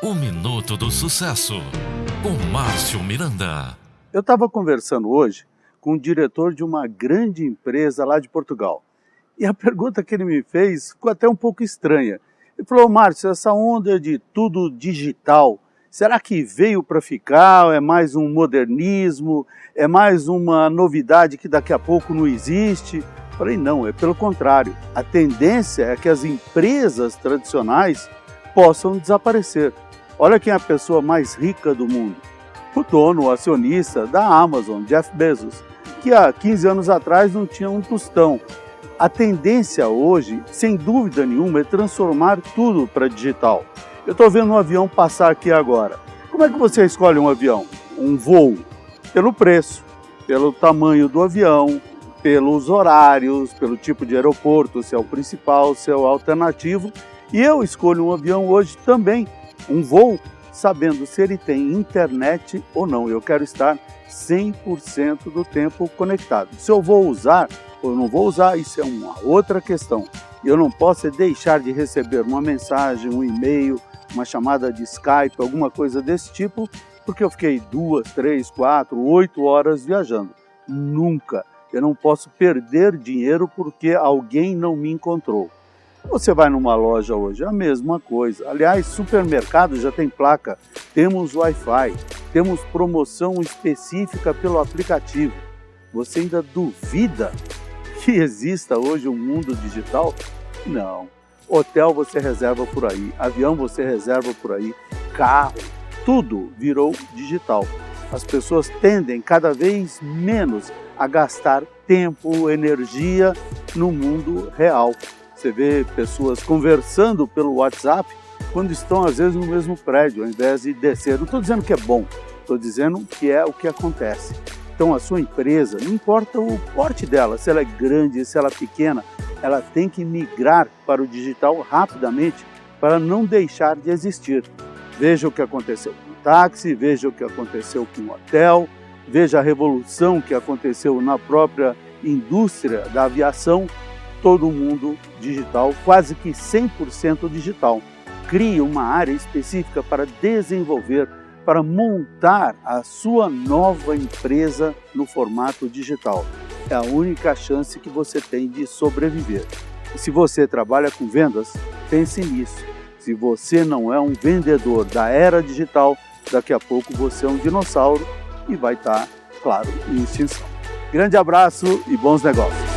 O Minuto do Sucesso, com Márcio Miranda. Eu estava conversando hoje com o diretor de uma grande empresa lá de Portugal. E a pergunta que ele me fez ficou até um pouco estranha. Ele falou, Márcio, essa onda de tudo digital, será que veio para ficar? É mais um modernismo? É mais uma novidade que daqui a pouco não existe? Eu falei, não, é pelo contrário. A tendência é que as empresas tradicionais possam desaparecer. Olha quem é a pessoa mais rica do mundo. O dono, o acionista da Amazon, Jeff Bezos, que há 15 anos atrás não tinha um tostão. A tendência hoje, sem dúvida nenhuma, é transformar tudo para digital. Eu estou vendo um avião passar aqui agora. Como é que você escolhe um avião? Um voo? Pelo preço, pelo tamanho do avião, pelos horários, pelo tipo de aeroporto, se é o principal, se é o alternativo. E eu escolho um avião hoje também um voo sabendo se ele tem internet ou não. Eu quero estar 100% do tempo conectado. Se eu vou usar ou não vou usar, isso é uma outra questão. Eu não posso deixar de receber uma mensagem, um e-mail, uma chamada de Skype, alguma coisa desse tipo, porque eu fiquei duas, três, quatro, oito horas viajando. Nunca. Eu não posso perder dinheiro porque alguém não me encontrou. Você vai numa loja hoje, a mesma coisa. Aliás, supermercado já tem placa, temos Wi-Fi, temos promoção específica pelo aplicativo. Você ainda duvida que exista hoje um mundo digital? Não. Hotel você reserva por aí, avião você reserva por aí, carro, tudo virou digital. As pessoas tendem cada vez menos a gastar tempo, energia no mundo real. Você vê pessoas conversando pelo WhatsApp quando estão às vezes no mesmo prédio, ao invés de descer. Não estou dizendo que é bom, estou dizendo que é o que acontece. Então a sua empresa, não importa o porte dela, se ela é grande, se ela é pequena, ela tem que migrar para o digital rapidamente para não deixar de existir. Veja o que aconteceu com o táxi, veja o que aconteceu com o hotel, veja a revolução que aconteceu na própria indústria da aviação todo mundo digital, quase que 100% digital. Crie uma área específica para desenvolver, para montar a sua nova empresa no formato digital. É a única chance que você tem de sobreviver. E se você trabalha com vendas, pense nisso. Se você não é um vendedor da era digital, daqui a pouco você é um dinossauro e vai estar, claro, em extinção. Grande abraço e bons negócios!